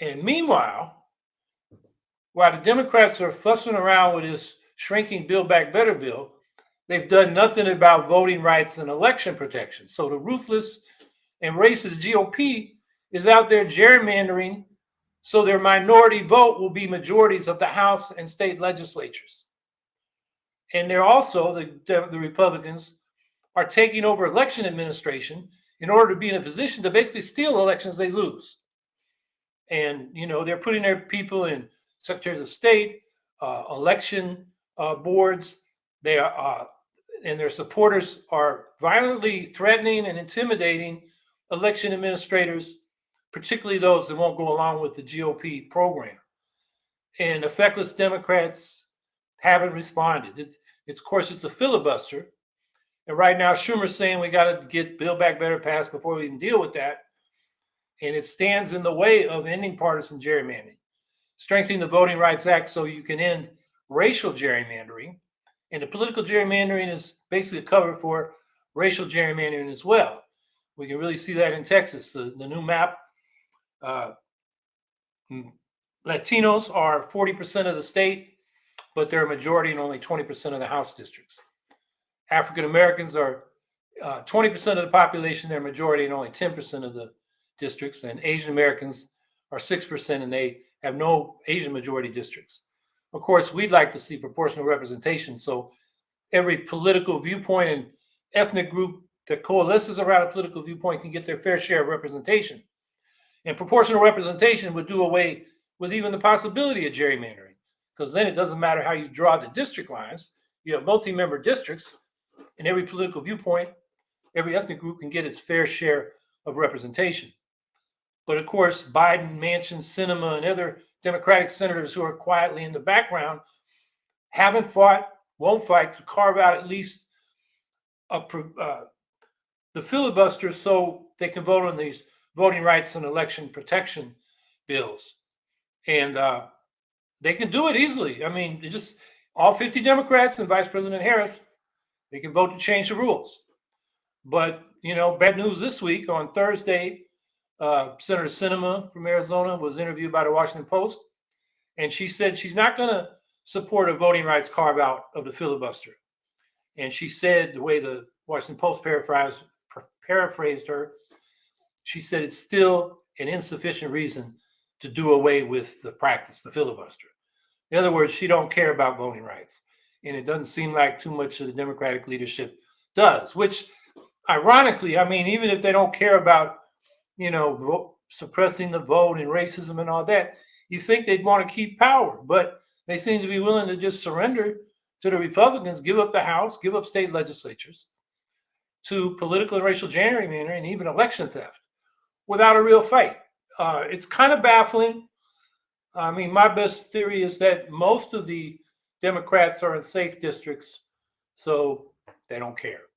And meanwhile, while the Democrats are fussing around with this shrinking Build Back Better bill, they've done nothing about voting rights and election protection. So the ruthless and racist GOP is out there gerrymandering so their minority vote will be majorities of the House and state legislatures. And they're also, the, the Republicans are taking over election administration in order to be in a position to basically steal elections they lose. And, you know, they're putting their people in secretaries of state, uh, election uh, boards. They are, uh, and their supporters are violently threatening and intimidating election administrators, particularly those that won't go along with the GOP program. And the feckless Democrats haven't responded. It's, it's of course, it's a filibuster. And right now, Schumer's saying we got to get Build Back Better passed before we can deal with that. And it stands in the way of ending partisan gerrymandering, strengthening the Voting Rights Act so you can end racial gerrymandering. And the political gerrymandering is basically a cover for racial gerrymandering as well. We can really see that in Texas. The, the new map, uh, Latinos are 40% of the state, but they're a majority in only 20% of the House districts. African Americans are 20% uh, of the population, they're a majority in only 10% of the districts, and Asian Americans are 6% and they have no Asian majority districts. Of course, we'd like to see proportional representation so every political viewpoint and ethnic group that coalesces around a political viewpoint can get their fair share of representation. And proportional representation would do away with even the possibility of gerrymandering, because then it doesn't matter how you draw the district lines. You have multi-member districts, and every political viewpoint, every ethnic group can get its fair share of representation. But of course, Biden, Manchin, Sinema, and other Democratic senators who are quietly in the background haven't fought, won't fight to carve out at least a, uh, the filibuster so they can vote on these voting rights and election protection bills. And uh, they can do it easily. I mean, just all 50 Democrats and Vice President Harris, they can vote to change the rules. But, you know, bad news this week on Thursday, uh, Senator Sinema from Arizona was interviewed by the Washington Post, and she said she's not going to support a voting rights carve out of the filibuster. And she said the way the Washington Post paraphrased, paraphrased her, she said it's still an insufficient reason to do away with the practice, the filibuster. In other words, she don't care about voting rights. And it doesn't seem like too much of the Democratic leadership does, which ironically, I mean, even if they don't care about you know, suppressing the vote and racism and all that, you think they'd want to keep power, but they seem to be willing to just surrender to the Republicans, give up the House, give up state legislatures to political and racial gerrymandering and even election theft without a real fight. Uh, it's kind of baffling. I mean, my best theory is that most of the Democrats are in safe districts, so they don't care.